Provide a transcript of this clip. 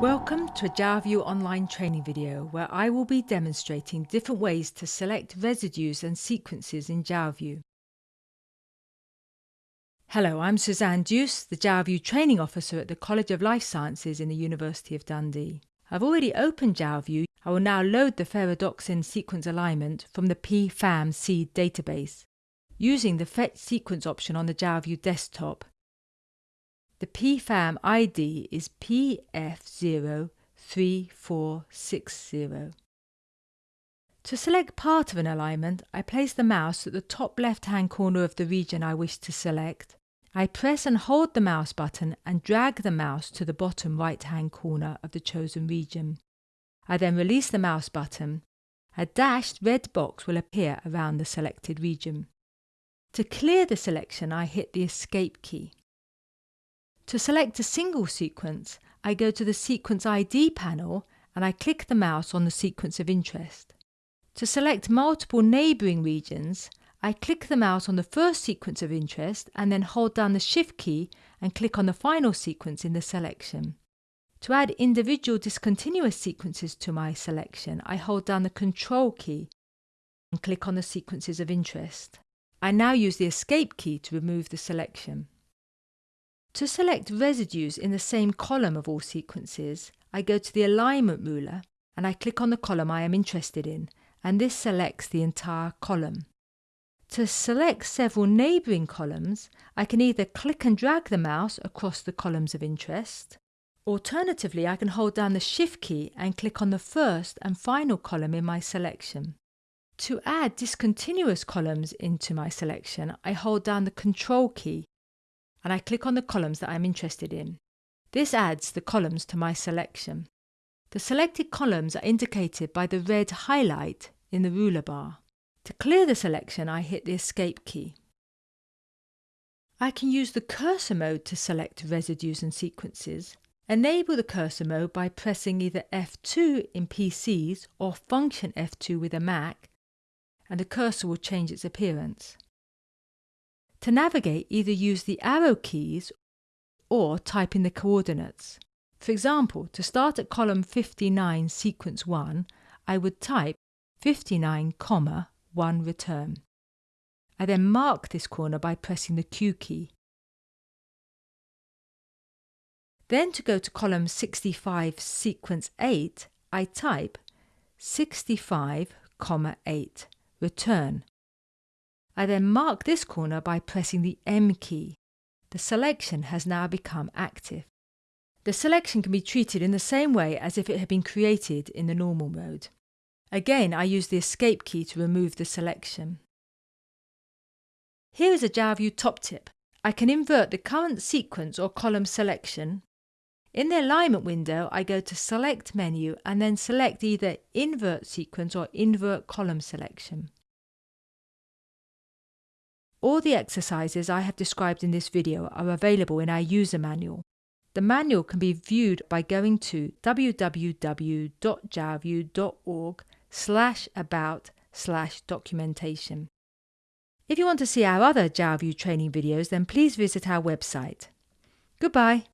Welcome to a Jalview online training video where I will be demonstrating different ways to select residues and sequences in Jalview. Hello, I'm Suzanne Duce, the Jalview Training Officer at the College of Life Sciences in the University of Dundee. I've already opened Jalview. I will now load the ferredoxin sequence alignment from the pfam-seed database using the Fetch Sequence option on the Jalview desktop the PFAM ID is PF03460. To select part of an alignment, I place the mouse at the top left-hand corner of the region I wish to select. I press and hold the mouse button and drag the mouse to the bottom right-hand corner of the chosen region. I then release the mouse button. A dashed red box will appear around the selected region. To clear the selection, I hit the Escape key. To select a single sequence, I go to the Sequence ID panel and I click the mouse on the sequence of interest. To select multiple neighbouring regions, I click the mouse on the first sequence of interest and then hold down the Shift key and click on the final sequence in the selection. To add individual discontinuous sequences to my selection, I hold down the Control key and click on the sequences of interest. I now use the Escape key to remove the selection. To select residues in the same column of all sequences, I go to the alignment ruler and I click on the column I am interested in, and this selects the entire column. To select several neighbouring columns, I can either click and drag the mouse across the columns of interest. Alternatively, I can hold down the Shift key and click on the first and final column in my selection. To add discontinuous columns into my selection, I hold down the Control key and I click on the columns that I'm interested in. This adds the columns to my selection. The selected columns are indicated by the red highlight in the ruler bar. To clear the selection, I hit the Escape key. I can use the cursor mode to select residues and sequences. Enable the cursor mode by pressing either F2 in PCs or Function F2 with a Mac, and the cursor will change its appearance. To navigate, either use the arrow keys or type in the coordinates. For example, to start at column 59 sequence 1, I would type 59, comma, 1 return. I then mark this corner by pressing the Q key. Then to go to column 65 sequence 8, I type 65, comma 8, return. I then mark this corner by pressing the M key. The selection has now become active. The selection can be treated in the same way as if it had been created in the normal mode. Again, I use the Escape key to remove the selection. Here is a Jalview top tip. I can invert the current sequence or column selection. In the alignment window, I go to Select menu and then select either Invert Sequence or Invert Column Selection. All the exercises I have described in this video are available in our user manual. The manual can be viewed by going to www.jalview.org slash about slash documentation. If you want to see our other Jalview training videos, then please visit our website. Goodbye.